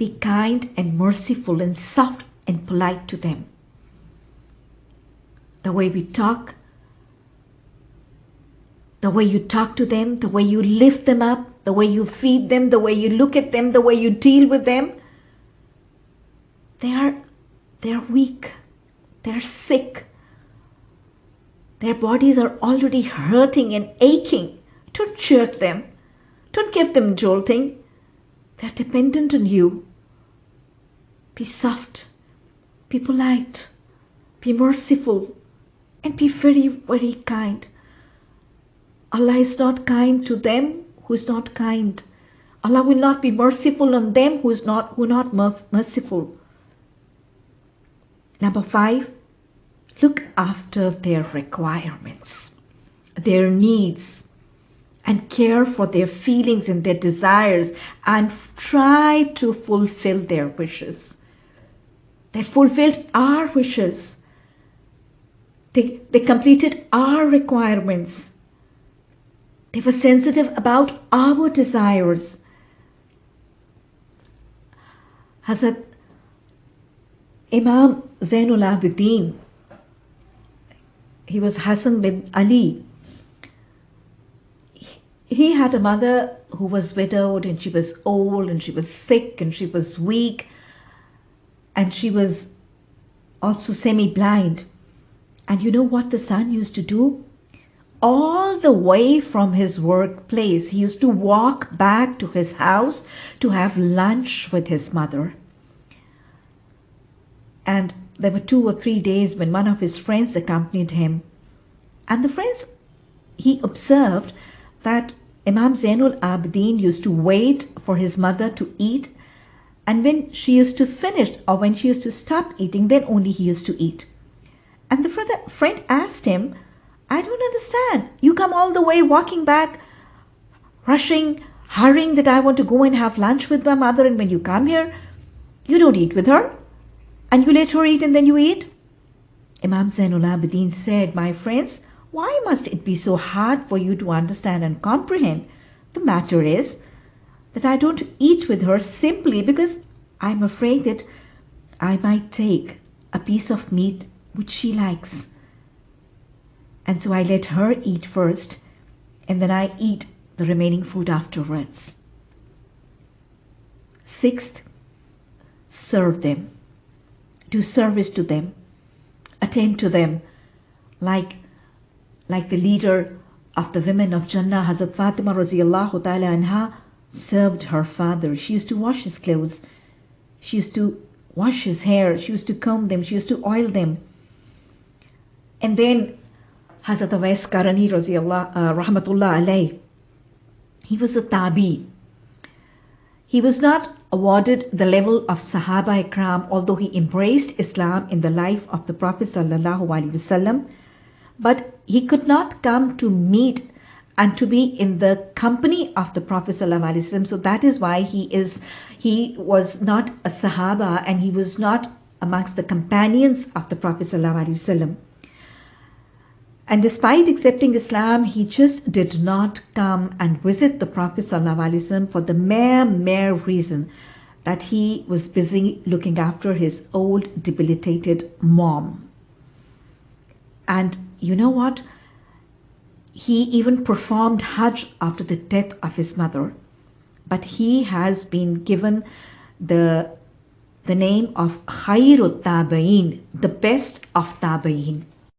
be kind and merciful and soft and polite to them. The way we talk, the way you talk to them, the way you lift them up, the way you feed them, the way you look at them, the way you deal with them. They are, they are weak. They are sick. Their bodies are already hurting and aching. Don't jerk them. Don't give them jolting. They're dependent on you. Be soft. Be polite. Be merciful. And be very, very kind. Allah is not kind to them who is not kind. Allah will not be merciful on them who is not who not merciful. Number five, look after their requirements, their needs, and care for their feelings and their desires and try to fulfill their wishes. They fulfilled our wishes. They, they completed our requirements. They were sensitive about our desires. Hazrat Imam Zainul Abidin, he was Hassan bin Ali. He had a mother who was widowed and she was old and she was sick and she was weak and she was also semi-blind. And you know what the son used to do? all the way from his workplace. He used to walk back to his house to have lunch with his mother. And there were two or three days when one of his friends accompanied him. And the friends, he observed that Imam Zainul Abidin used to wait for his mother to eat. And when she used to finish or when she used to stop eating, then only he used to eat. And the friend asked him, I don't understand. You come all the way walking back, rushing, hurrying that I want to go and have lunch with my mother. And when you come here, you don't eat with her. And you let her eat and then you eat. Imam Zainul Abidin said, My friends, why must it be so hard for you to understand and comprehend? The matter is that I don't eat with her simply because I'm afraid that I might take a piece of meat which she likes and so I let her eat first, and then I eat the remaining food afterwards. Sixth, serve them. Do service to them. Attend to them like, like the leader of the women of Jannah, Hazrat Fatima radiallahu ta'ala anha, served her father. She used to wash his clothes. She used to wash his hair. She used to comb them. She used to oil them. And then Hazrat Awais Karani uh, rahmatullah alayh. He was a tabi. He was not awarded the level of Sahaba Ikram, although he embraced Islam in the life of the Prophet sallallahu alaihi wasallam. But he could not come to meet and to be in the company of the Prophet wasallam. So that is why he is he was not a Sahaba and he was not amongst the companions of the Prophet wasallam. And despite accepting Islam, he just did not come and visit the Prophet ﷺ for the mere, mere reason that he was busy looking after his old, debilitated mom. And you know what? He even performed Hajj after the death of his mother. But he has been given the, the name of Khairut Tabain, the best of Tabain.